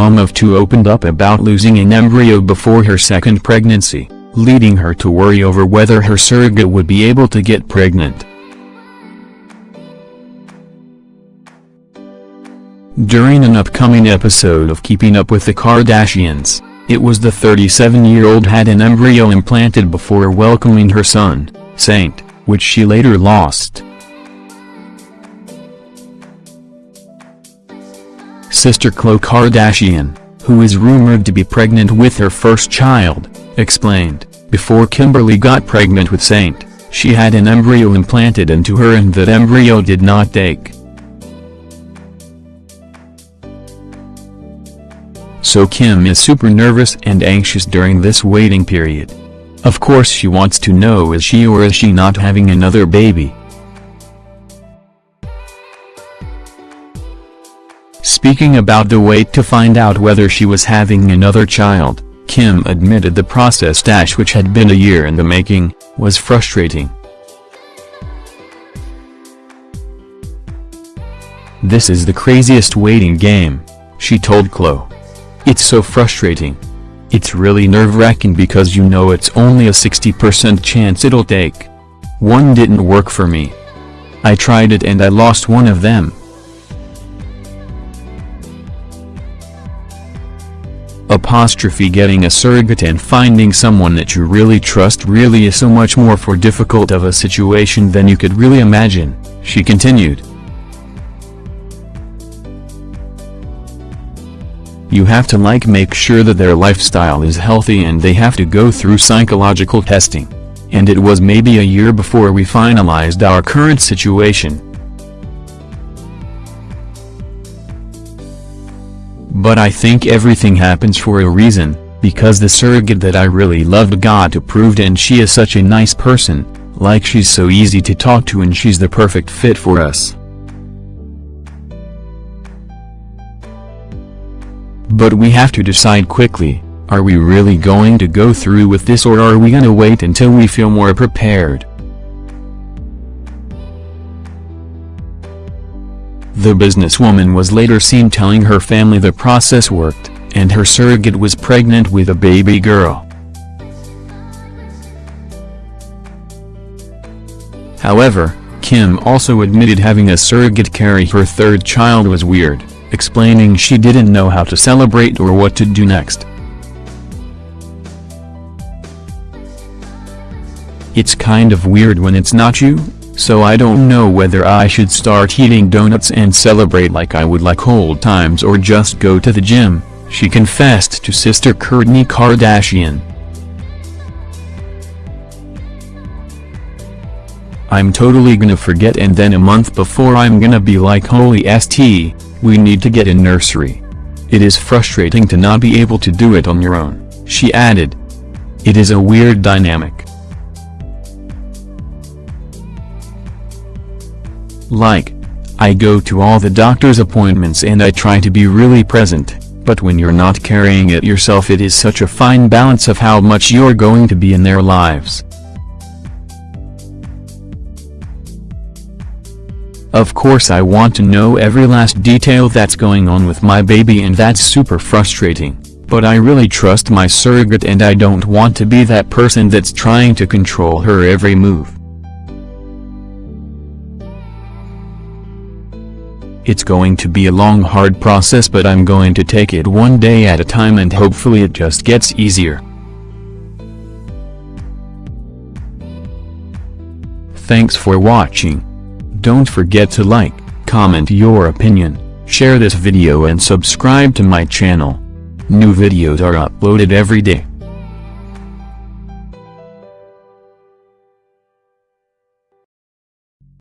mom of two opened up about losing an embryo before her second pregnancy, leading her to worry over whether her surrogate would be able to get pregnant. During an upcoming episode of Keeping Up with the Kardashians, it was the 37-year-old had an embryo implanted before welcoming her son, Saint, which she later lost. Sister Khloe Kardashian, who is rumored to be pregnant with her first child, explained, before Kimberly got pregnant with Saint, she had an embryo implanted into her and that embryo did not take. So Kim is super nervous and anxious during this waiting period. Of course she wants to know is she or is she not having another baby. Speaking about the wait to find out whether she was having another child, Kim admitted the process dash which had been a year in the making, was frustrating. This is the craziest waiting game, she told Khloe. It's so frustrating. It's really nerve-wracking because you know it's only a 60% chance it'll take. One didn't work for me. I tried it and I lost one of them. Apostrophe getting a surrogate and finding someone that you really trust really is so much more for difficult of a situation than you could really imagine, she continued. You have to like make sure that their lifestyle is healthy and they have to go through psychological testing. And it was maybe a year before we finalized our current situation. But I think everything happens for a reason, because the surrogate that I really loved got approved and she is such a nice person, like she's so easy to talk to and she's the perfect fit for us. But we have to decide quickly, are we really going to go through with this or are we gonna wait until we feel more prepared? The businesswoman was later seen telling her family the process worked, and her surrogate was pregnant with a baby girl. However, Kim also admitted having a surrogate carry her third child was weird explaining she didn't know how to celebrate or what to do next. It's kind of weird when it's not you, so I don't know whether I should start eating donuts and celebrate like I would like old times or just go to the gym, she confessed to sister Kourtney Kardashian. I'm totally gonna forget and then a month before I'm gonna be like holy st, we need to get in nursery. It is frustrating to not be able to do it on your own, she added. It is a weird dynamic. Like, I go to all the doctor's appointments and I try to be really present, but when you're not carrying it yourself it is such a fine balance of how much you're going to be in their lives. Of course I want to know every last detail that's going on with my baby and that's super frustrating, but I really trust my surrogate and I don't want to be that person that's trying to control her every move. It's going to be a long hard process but I'm going to take it one day at a time and hopefully it just gets easier. Thanks for watching. Don't forget to like, comment your opinion, share this video and subscribe to my channel. New videos are uploaded every day.